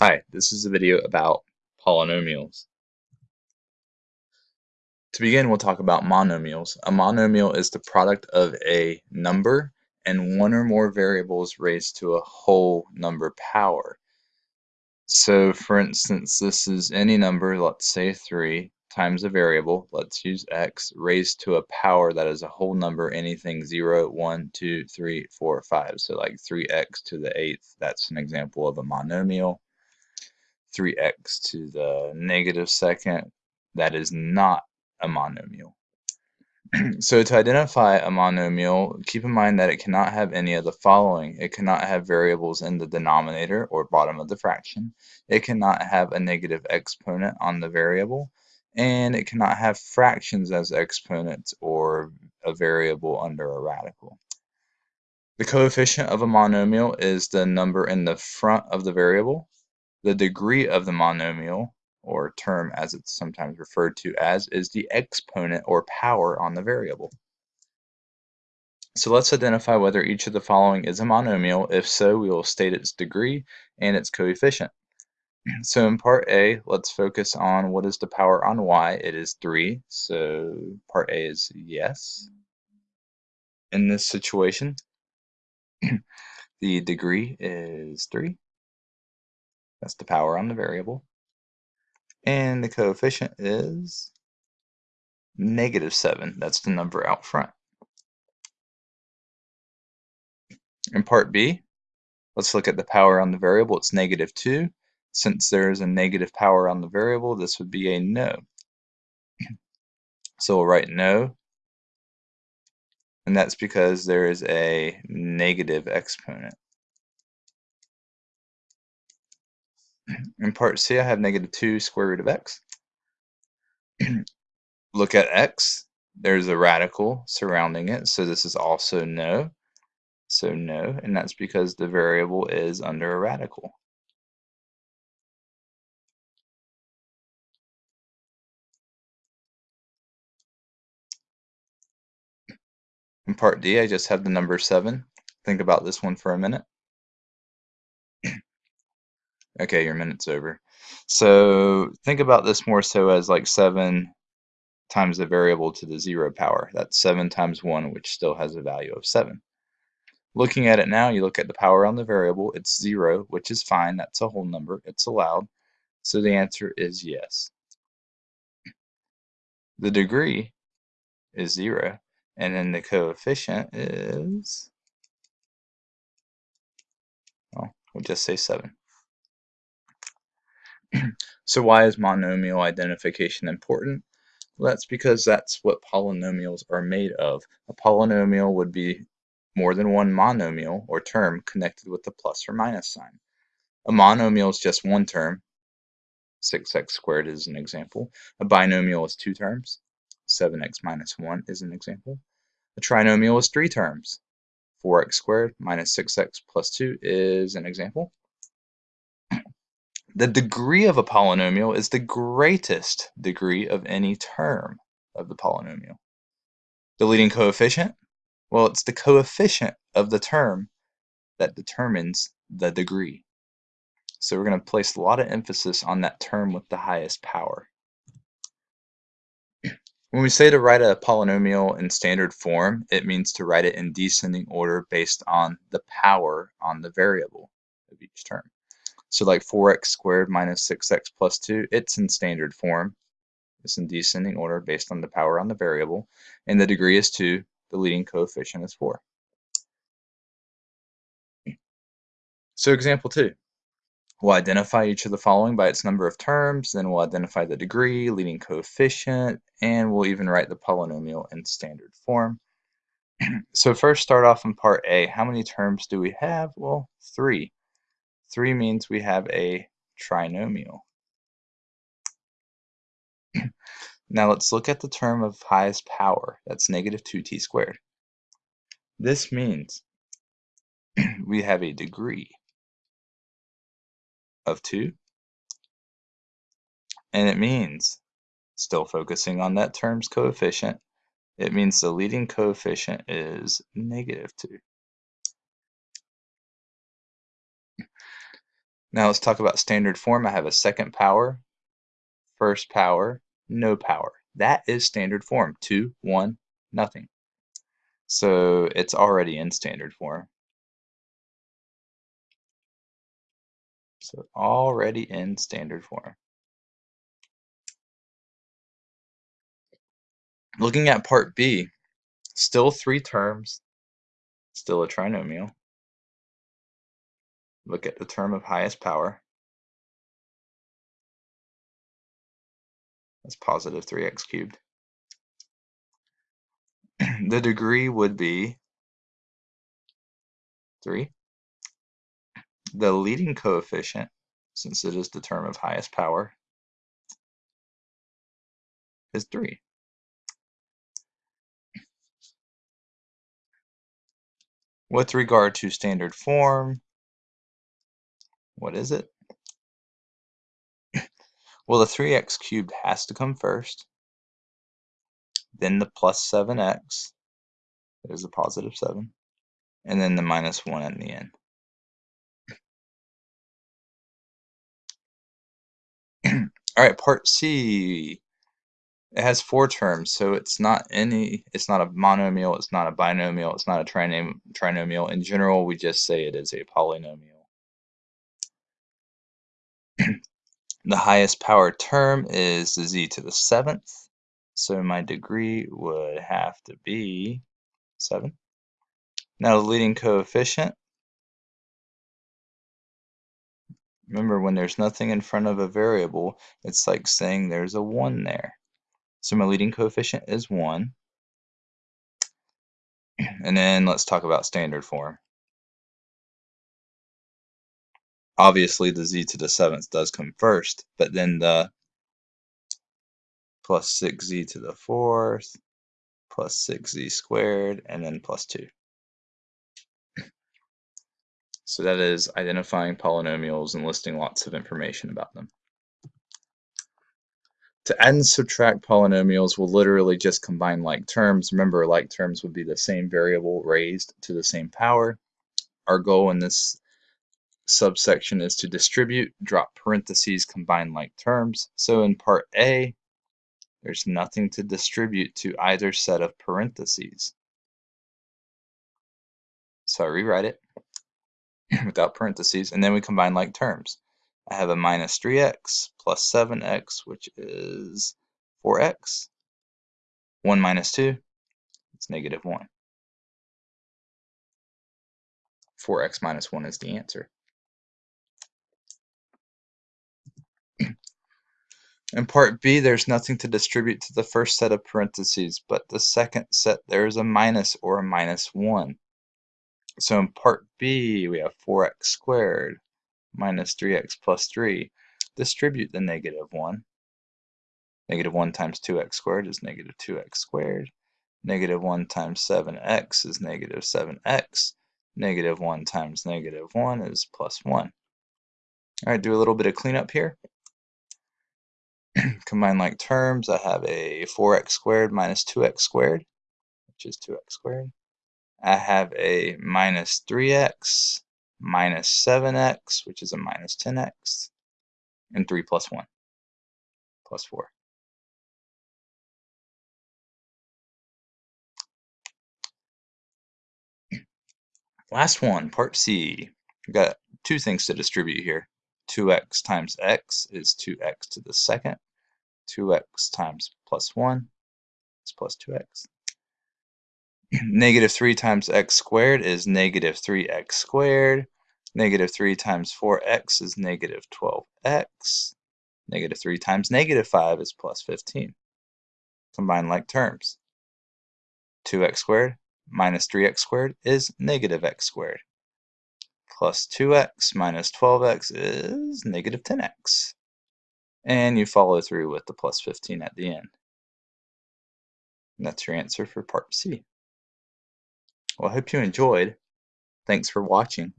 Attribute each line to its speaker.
Speaker 1: Hi, this is a video about polynomials. To begin, we'll talk about monomials. A monomial is the product of a number and one or more variables raised to a whole number power. So for instance, this is any number, let's say 3, times a variable, let's use x, raised to a power that is a whole number, anything 0, 1, 2, 3, 4, 5. So like 3x to the 8th, that's an example of a monomial. 3x to the negative second, that is not a monomial. so to identify a monomial, keep in mind that it cannot have any of the following. It cannot have variables in the denominator or bottom of the fraction. It cannot have a negative exponent on the variable. And it cannot have fractions as exponents or a variable under a radical. The coefficient of a monomial is the number in the front of the variable the degree of the monomial, or term as it's sometimes referred to as, is the exponent or power on the variable. So let's identify whether each of the following is a monomial. If so, we will state its degree and its coefficient. So in part A, let's focus on what is the power on y. It is 3, so part A is yes. In this situation, the degree is 3. That's the power on the variable. And the coefficient is negative 7. That's the number out front. In part B, let's look at the power on the variable. It's negative 2. Since there is a negative power on the variable, this would be a no. So we'll write no. And that's because there is a negative exponent. In part C, I have negative 2 square root of x. Look at x. There's a radical surrounding it, so this is also no. So no, and that's because the variable is under a radical. In part D, I just have the number 7. Think about this one for a minute. Okay, your minute's over. So think about this more so as like 7 times the variable to the 0 power. That's 7 times 1, which still has a value of 7. Looking at it now, you look at the power on the variable, it's 0, which is fine. That's a whole number. It's allowed. So the answer is yes. The degree is 0, and then the coefficient is, well, we'll just say 7. so why is monomial identification important? Well, that's because that's what polynomials are made of. A polynomial would be more than one monomial or term connected with a plus or minus sign. A monomial is just one term. 6x squared is an example. A binomial is two terms. 7x minus 1 is an example. A trinomial is three terms. 4x squared minus 6x plus 2 is an example. The degree of a polynomial is the greatest degree of any term of the polynomial. The leading coefficient? Well, it's the coefficient of the term that determines the degree. So we're going to place a lot of emphasis on that term with the highest power. When we say to write a polynomial in standard form, it means to write it in descending order based on the power on the variable of each term. So like 4x squared minus 6x plus 2, it's in standard form. It's in descending order based on the power on the variable. And the degree is 2. The leading coefficient is 4. So example 2. We'll identify each of the following by its number of terms, then we'll identify the degree, leading coefficient, and we'll even write the polynomial in standard form. so first start off in part A. How many terms do we have? Well, 3. 3 means we have a trinomial. now let's look at the term of highest power. That's negative 2t squared. This means we have a degree of 2. And it means, still focusing on that term's coefficient, it means the leading coefficient is negative 2. Now let's talk about standard form. I have a second power, first power, no power. That is standard form, 2, 1, nothing. So it's already in standard form. So already in standard form. Looking at part B, still three terms, still a trinomial. Look at the term of highest power. That's positive 3x cubed. the degree would be 3. The leading coefficient, since it is the term of highest power, is 3. With regard to standard form, what is it? Well, the 3x cubed has to come first, then the plus 7x, there's a positive 7, and then the minus 1 at the end. All right, part C. It has four terms, so it's not any. It's not a monomial. It's not a binomial. It's not a trinom trinomial. In general, we just say it is a polynomial. The highest power term is the z to the seventh. So my degree would have to be 7. Now the leading coefficient. Remember, when there's nothing in front of a variable, it's like saying there's a 1 there. So my leading coefficient is 1. And then let's talk about standard form. Obviously the z to the seventh does come first, but then the plus 6z to the fourth plus 6z squared and then plus 2. So that is identifying polynomials and listing lots of information about them. To add and subtract polynomials, we'll literally just combine like terms. Remember, like terms would be the same variable raised to the same power. Our goal in this subsection is to distribute, drop parentheses, combine like terms. So in part A, there's nothing to distribute to either set of parentheses. So I rewrite it without parentheses, and then we combine like terms. I have a minus 3x plus 7x, which is 4x. 1 minus 2, it's negative 1. 4x minus 1 is the answer. In part B, there's nothing to distribute to the first set of parentheses, but the second set there is a minus or a minus 1. So in part B, we have 4x squared minus 3x plus 3. Distribute the negative 1. Negative 1 times 2x squared is negative 2x squared. Negative 1 times 7x is negative 7x. Negative 1 times negative 1 is plus 1. All right, do a little bit of cleanup here. combine like terms, I have a 4x squared minus 2x squared, which is 2x squared. I have a minus 3x minus 7x, which is a minus 10x, and 3 plus 1, plus 4. Last one, part C. We've got two things to distribute here. 2x times x is 2x to the second 2x times plus 1 is plus 2x. negative 3 times x squared is negative 3x squared. Negative 3 times 4x is negative 12x. Negative 3 times negative 5 is plus 15. Combine like terms. 2x squared minus 3x squared is negative x squared. Plus 2x minus 12x is negative 10x and you follow through with the plus 15 at the end. And that's your answer for part C. Well, I hope you enjoyed. Thanks for watching.